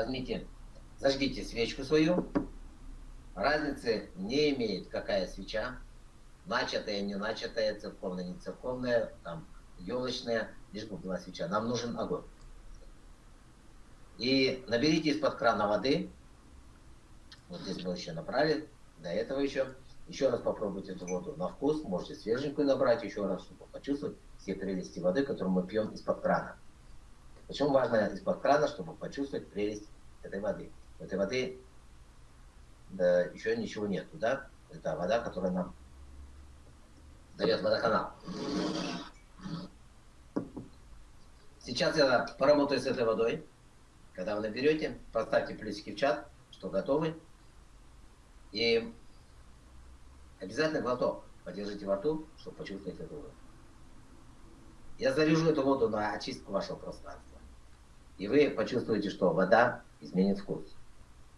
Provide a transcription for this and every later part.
возьмите, зажгите свечку свою. Разницы не имеет, какая свеча. Начатая, не начатая, церковная, не церковная, там, елочная, лишь бы была свеча. Нам нужен огонь. И наберите из-под крана воды. Вот здесь мы еще набрали, до этого еще. Еще раз попробуйте эту воду на вкус. Можете свеженькую набрать еще раз, чтобы почувствовать все прелести воды, которую мы пьем из-под крана. Почему важно из-под крана, чтобы почувствовать прелесть этой воды. В этой воды да, еще ничего нету, да? Это вода, которая нам дает водоканал. Сейчас я поработаю с этой водой. Когда вы наберете, поставьте плюсики в чат, что готовы. И обязательно глоток подержите во рту, чтобы почувствовать эту воду. Я заряжу эту воду на очистку вашего пространства. И вы почувствуете, что вода изменит вкус.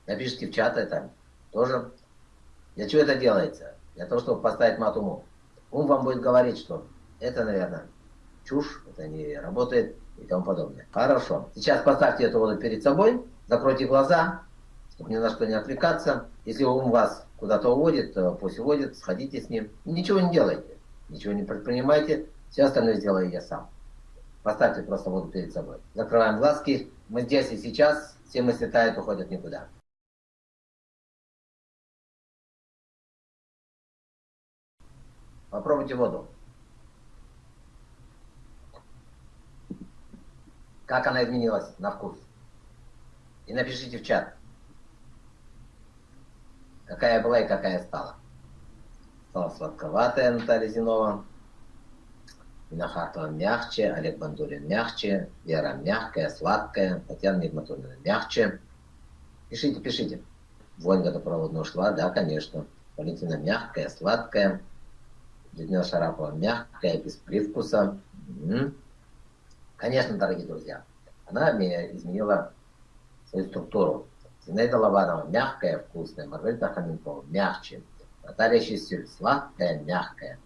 Напишите в чат это тоже. Для чего это делается? Для того, чтобы поставить мат уму. Ум вам будет говорить, что это, наверное, чушь, это не работает и тому подобное. Хорошо. Сейчас поставьте эту воду перед собой, закройте глаза, чтобы ни на что не отвлекаться. Если ум вас куда-то уводит, пусть уводит, сходите с ним. Ничего не делайте, ничего не предпринимайте, все остальное сделаю я сам. Поставьте просто воду перед собой. Закрываем глазки. Мы здесь и сейчас. Все мысли тают, уходят никуда. Попробуйте воду. Как она изменилась на вкус. И напишите в чат. Какая была и какая стала. Стала сладковатая Наталья Зинова. Винохатова мягче, Олег Бандурин мягче, Вера мягкая, сладкая, Татьяна Нигматуллина мягче. Пишите, пишите. Вонь водопроводная ушла, да, конечно. Валентина мягкая, сладкая. Людмила Шарапова мягкая, без привкуса. Угу. Конечно, дорогие друзья, она изменила свою структуру. Зинаида Лобанова мягкая, вкусная. Маргарита Хаменкова мягче. Наталья Чистюль сладкая, мягкая.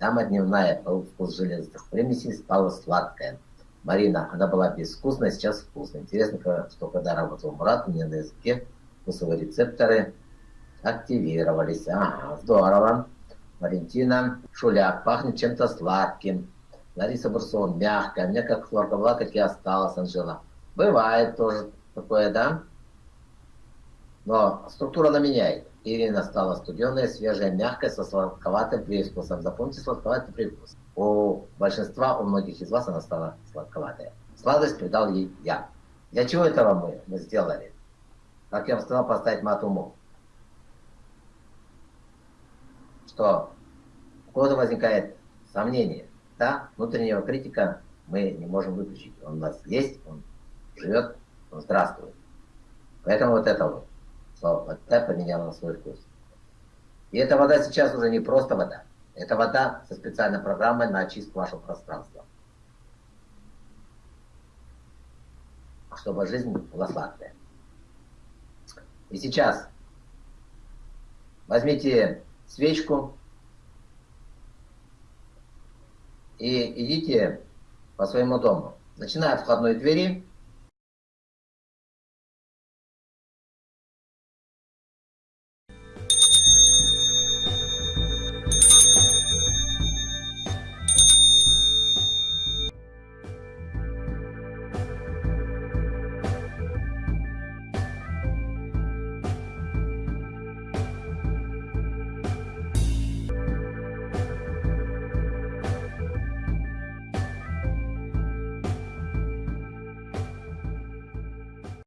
Дама дневная, вкус железных примесей стала сладкая. Марина, она была безвкусная, сейчас вкусная. Интересно, что когда работал Мурат, у меня на языке вкусовые рецепторы активировались. Ага, здорово. Валентина Шуляк, пахнет чем-то сладким. Лариса Бурсова, мягкая. Мне как хлорка была, так и осталась, Анжела. Бывает тоже такое, да? Но структура она меняет. Ирина стала студеная, свежая, мягкая, со сладковатым привкусом. Запомните сладковатый привкус. У большинства, у многих из вас она стала сладковатая. Сладость придал ей я. Для чего этого мы, мы сделали? Как я вам сказал, поставить мат уму. Что у кого-то возникает сомнение. Да, внутреннего критика мы не можем выключить. Он у нас есть, он живет, он здравствует. Поэтому вот это вот Вода поменяла свой вкус. И эта вода сейчас уже не просто вода. Это вода со специальной программой на очистку вашего пространства. Чтобы жизнь была сладкая. И сейчас возьмите свечку и идите по своему дому. Начиная от входной двери,